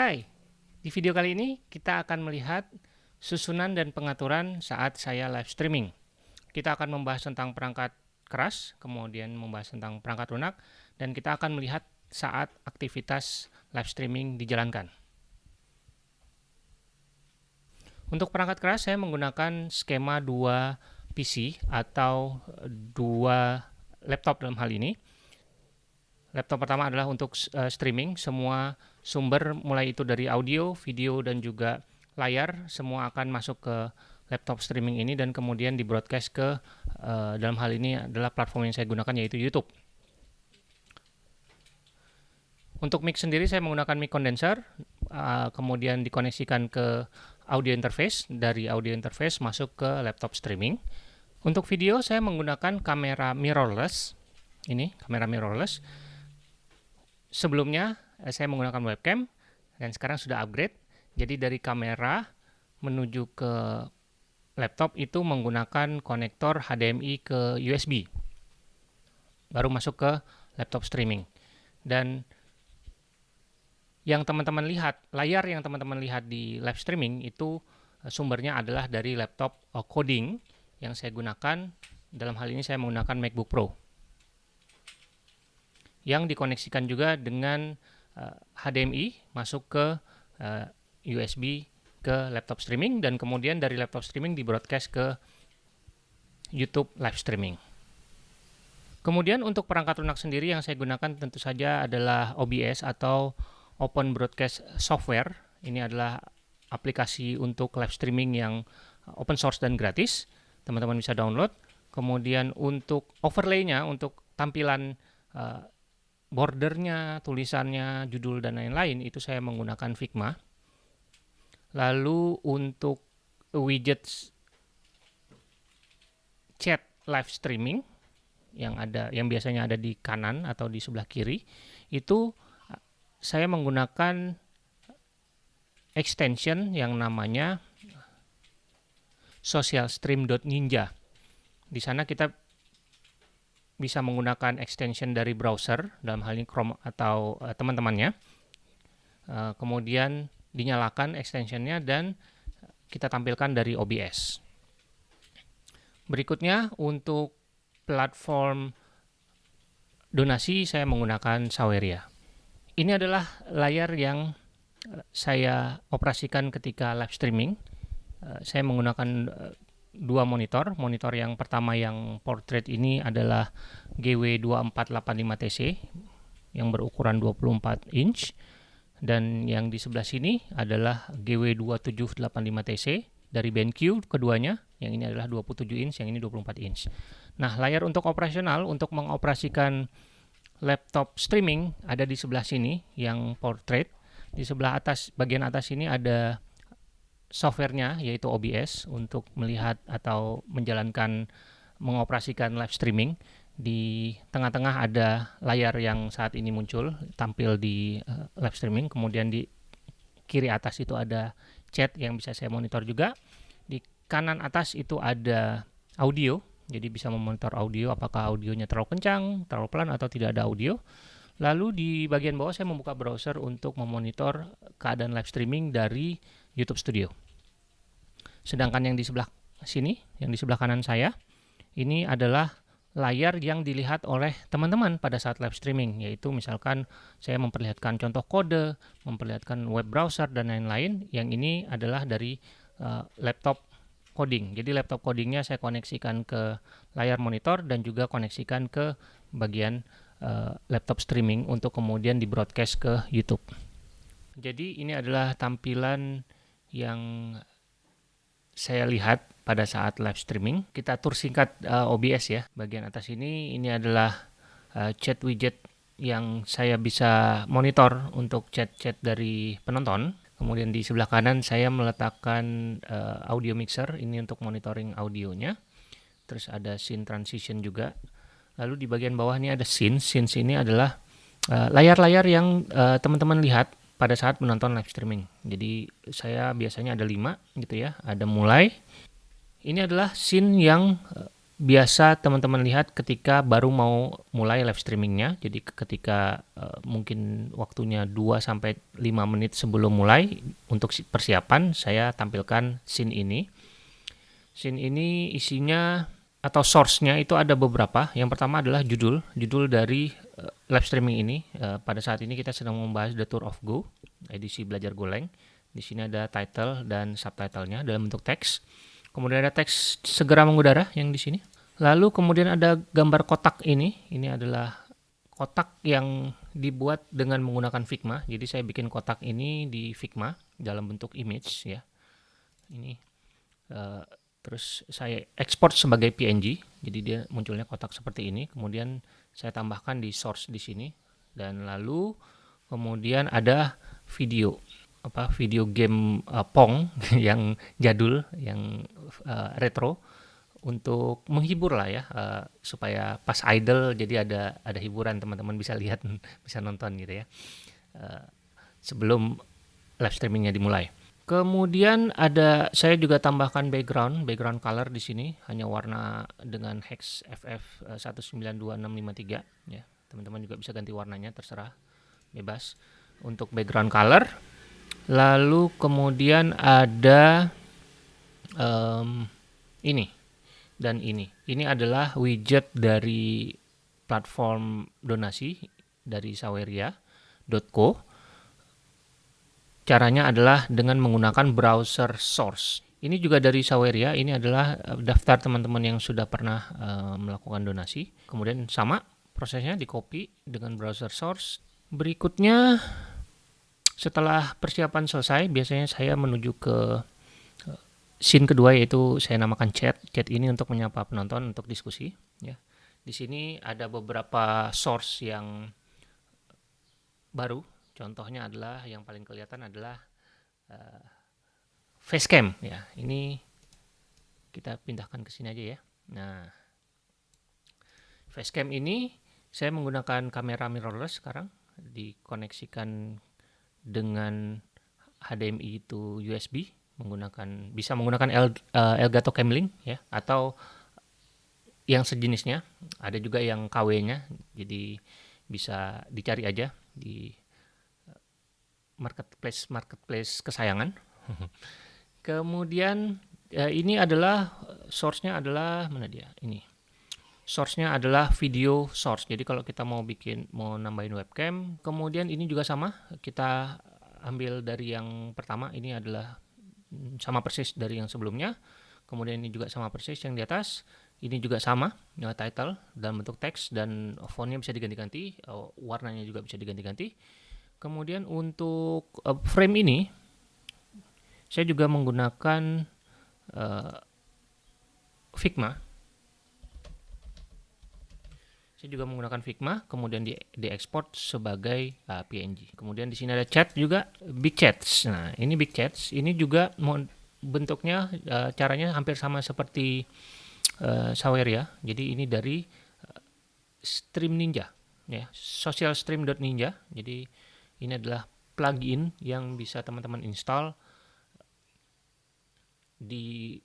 Hai, di video kali ini kita akan melihat susunan dan pengaturan saat saya live streaming. Kita akan membahas tentang perangkat keras, kemudian membahas tentang perangkat lunak, dan kita akan melihat saat aktivitas live streaming dijalankan. Untuk perangkat keras saya menggunakan skema dua PC atau dua laptop dalam hal ini. Laptop pertama adalah untuk uh, streaming, semua sumber mulai itu dari audio, video, dan juga layar, semua akan masuk ke laptop streaming ini dan kemudian di broadcast ke, uh, dalam hal ini adalah platform yang saya gunakan yaitu YouTube. Untuk mic sendiri saya menggunakan mic condenser, uh, kemudian dikoneksikan ke audio interface, dari audio interface masuk ke laptop streaming. Untuk video saya menggunakan kamera mirrorless, ini kamera mirrorless, sebelumnya eh, saya menggunakan webcam dan sekarang sudah upgrade. Jadi dari kamera menuju ke laptop itu menggunakan konektor HDMI ke USB. Baru masuk ke laptop streaming. Dan yang teman-teman lihat, layar yang teman-teman lihat di live streaming itu eh, sumbernya adalah dari laptop eh, coding yang saya gunakan. Dalam hal ini saya menggunakan MacBook Pro yang dikoneksikan juga dengan uh, eh, HDMI masuk ke uh, eh, USB ke laptop streaming dan kemudian dari laptop streaming di broadcast ke YouTube live streaming. Kemudian untuk perangkat lunak sendiri yang saya gunakan tentu saja adalah OBS atau Open Broadcast Software. Ini adalah aplikasi untuk live streaming yang open source dan gratis. Teman-teman bisa download. Kemudian untuk overlay-nya, untuk tampilan uh, bordernya, tulisannya, judul, dan lain-lain itu saya menggunakan Figma. Lalu untuk widget chat live streaming yang ada yang biasanya ada di kanan atau di sebelah kiri itu saya menggunakan extension yang namanya socialstream.ninja. Di sana kita bisa menggunakan extension dari browser, dalam hal ini Chrome atau uh, teman-temannya. Uh, kemudian dinyalakan extensionnya dan kita tampilkan dari OBS. Berikutnya untuk platform donasi saya menggunakan Saweria. Ini adalah layar yang eh, saya operasikan ketika live streaming. Saya menggunakan dua monitor. Monitor yang pertama yang portrait ini adalah GW2485TC yang berukuran 24 inch. Dan yang di sebelah sini adalah GW2785TC dari BenQ keduanya. Yang ini adalah 27 inch yang ini 24 inch. Nah layar untuk operasional untuk mengoperasikan laptop streaming ada di sebelah sini yang portrait. Di sebelah atas bagian atas ini ada softwarenya yaitu OBS untuk melihat atau menjalankan mengoperasikan live streaming. Di tengah-tengah ada layar yang saat ini muncul tampil di uh, live streaming. Kemudian di kiri atas itu ada chat yang bisa saya monitor juga. Di kanan atas itu ada audio jadi bisa memonitor audio apakah audionya terlalu kencang terlalu pelan atau tidak ada audio. Lalu di bagian bawah saya membuka browser untuk memonitor keadaan live streaming dari YouTube Studio. Sedangkan yang di sebelah sini, yang di sebelah kanan saya, ini adalah layar yang dilihat oleh teman-teman pada saat live streaming, yaitu misalkan saya memperlihatkan contoh kode, memperlihatkan web browser, dan lain-lain. Yang ini adalah dari uh, laptop coding. Jadi laptop codingnya saya koneksikan ke layar monitor dan juga koneksikan ke bagian uh, laptop streaming untuk kemudian di broadcast ke YouTube. Jadi ini adalah tampilan yang saya lihat pada saat live streaming. Kita tur singkat uh, OBS ya. Bagian atas ini ini adalah uh, chat widget yang saya bisa monitor untuk chat-chat dari penonton. Kemudian di sebelah kanan saya meletakkan uh, audio mixer ini untuk monitoring audionya. Terus ada scene transition juga. Lalu di bagian bawah ini ada scene. Scene ini adalah layar-layar uh, yang teman-teman uh, lihat pada saat menonton live streaming. Jadi saya biasanya ada lima gitu ya. Ada mulai. Ini adalah scene yang uh, biasa teman-teman lihat ketika baru mau mulai live streamingnya. Jadi ketika uh, mungkin waktunya 2 sampai 5 menit sebelum mulai untuk persiapan saya tampilkan scene ini. Scene ini isinya atau source-nya itu ada beberapa. Yang pertama adalah judul, judul dari uh, live streaming ini. Uh, pada saat ini kita sedang membahas The Tour of Go, edisi belajar Goleng. Di sini ada title dan subtitlenya dalam bentuk teks. Kemudian ada teks segera mengudara yang di sini. Lalu kemudian ada gambar kotak ini. Ini adalah kotak yang dibuat dengan menggunakan Figma. Jadi saya bikin kotak ini di Figma dalam bentuk image ya. Ini uh, terus saya ekspor sebagai PNG. Jadi dia munculnya kotak seperti ini. Kemudian saya tambahkan di source di sini dan lalu kemudian ada video apa video game uh, Pong yang jadul yang uh, retro untuk menghibur lah ya uh, supaya pas idol jadi ada ada hiburan teman-teman bisa lihat bisa nonton gitu ya uh, sebelum live streamingnya dimulai. Kemudian ada saya juga tambahkan background background color di sini hanya warna dengan hex FF 192653 ya teman-teman juga bisa ganti warnanya terserah bebas untuk background color Lalu kemudian ada um, ini dan ini. Ini adalah widget dari platform donasi dari saweria.co. Caranya adalah dengan menggunakan browser source. Ini juga dari Saweria, ini adalah eh, daftar teman-teman yang sudah pernah uh, melakukan donasi. Kemudian sama prosesnya di copy dengan browser source. Berikutnya setelah persiapan selesai, biasanya saya menuju ke eh, scene kedua yaitu saya namakan chat. Chat ini untuk menyapa penonton untuk diskusi. Ya, di sini ada beberapa source yang baru. Contohnya adalah yang paling kelihatan adalah uh, facecam. Ya, ini kita pindahkan ke sini aja ya. Nah, facecam ini saya menggunakan kamera mirrorless sekarang dikoneksikan dengan HDMI itu USB menggunakan bisa menggunakan El, uh, Elgato Camlink ya atau yang sejenisnya ada juga yang KW-nya jadi bisa dicari aja di marketplace marketplace kesayangan kemudian ya, ini adalah source-nya adalah mana dia ini source-nya adalah video source. Jadi kalau kita mau bikin mau nambahin webcam, kemudian ini juga sama, kita ambil dari yang pertama ini adalah sama persis dari yang sebelumnya. Kemudian ini juga sama persis yang di atas. Ini juga sama, title dalam bentuk teks dan fontnya bisa diganti-ganti, uh, warnanya juga bisa diganti-ganti. Kemudian untuk uh, frame ini, saya juga menggunakan uh, Figma saya juga menggunakan Figma, kemudian di diekspor sebagai uh, PNG. Kemudian di sini ada chat juga, Big Chats. Nah, ini Big Chats, ini juga bentuknya uh, caranya hampir sama seperti uh, Saweria. Jadi ini dari uh, Stream Ninja, ya, socialstream.ninja. Jadi ini adalah plugin yang bisa teman-teman install di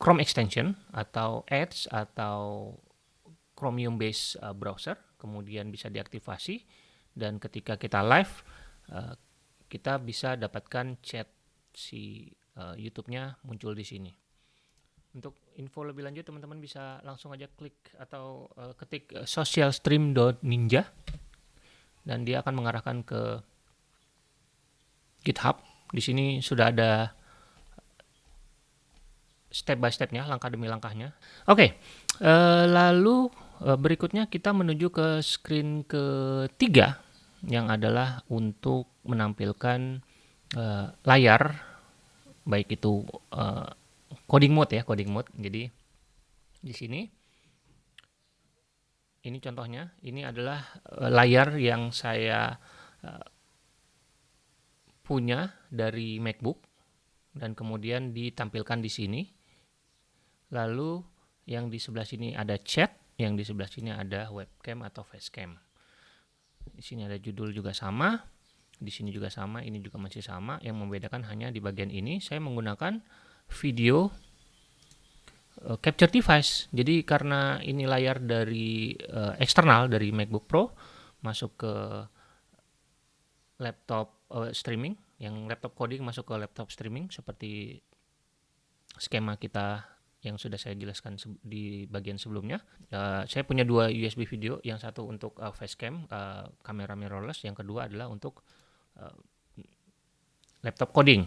Chrome extension atau Edge atau Chromium based uh, browser, kemudian bisa diaktifasi dan ketika kita live uh, kita bisa dapatkan chat si uh, YouTube-nya muncul di sini. Untuk info lebih lanjut teman-teman bisa langsung aja klik atau uh, ketik uh, socialstream.ninja dan dia akan mengarahkan ke GitHub. Di sini sudah ada step by stepnya, langkah demi langkahnya. Oke, okay, uh, lalu Eh, berikutnya kita menuju ke screen ketiga yang adalah untuk menampilkan uh, layar baik itu coding mode ya coding mode jadi di sini ini contohnya ini adalah uh, layar yang saya uh, punya dari MacBook dan kemudian ditampilkan di sini lalu yang di sebelah sini ada chat yang di sebelah sini ada webcam atau facecam. Di sini ada judul juga sama, di sini juga sama, ini juga masih sama. Yang membedakan hanya di bagian ini saya menggunakan video uh, capture device. Jadi karena ini layar dari uh, eksternal dari MacBook Pro masuk ke laptop uh, streaming, yang laptop coding masuk ke laptop streaming seperti skema kita yang sudah saya jelaskan di bagian sebelumnya. Uh, saya punya dua USB video, yang satu untuk uh, facecam, uh, kamera mirrorless, yang kedua adalah untuk uh, laptop coding.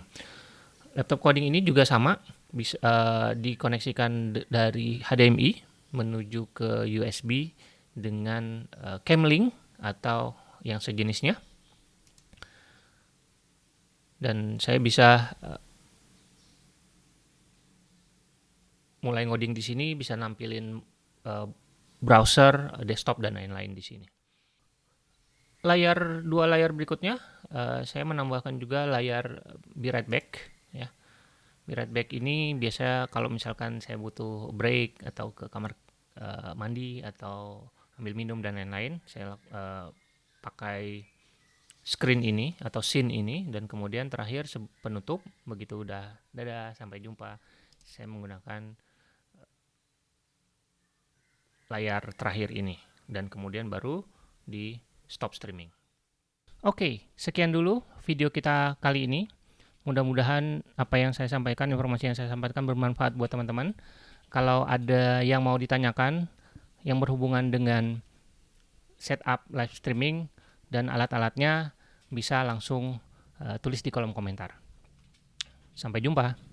Laptop coding ini juga sama, bisa uh, dikoneksikan dari HDMI menuju ke USB dengan uh, Camlink atau yang sejenisnya. Dan saya bisa uh, mulai ngoding di sini bisa nampilin uh, browser, desktop dan lain-lain di sini. Layar dua layar berikutnya uh, saya menambahkan juga layar Be Right Back ya. Be Right Back ini biasa kalau misalkan saya butuh break atau ke kamar uh, mandi atau ambil minum dan lain-lain, saya uh, pakai screen ini atau scene ini dan kemudian terakhir penutup begitu udah dadah sampai jumpa saya menggunakan layar terakhir ini dan kemudian baru di stop streaming. Oke, sekian dulu video kita kali ini. Mudah-mudahan apa yang saya sampaikan, informasi yang saya sampaikan bermanfaat buat teman-teman. Kalau ada yang mau ditanyakan yang berhubungan dengan setup live streaming dan alat-alatnya bisa langsung uh, tulis di kolom komentar. Sampai jumpa.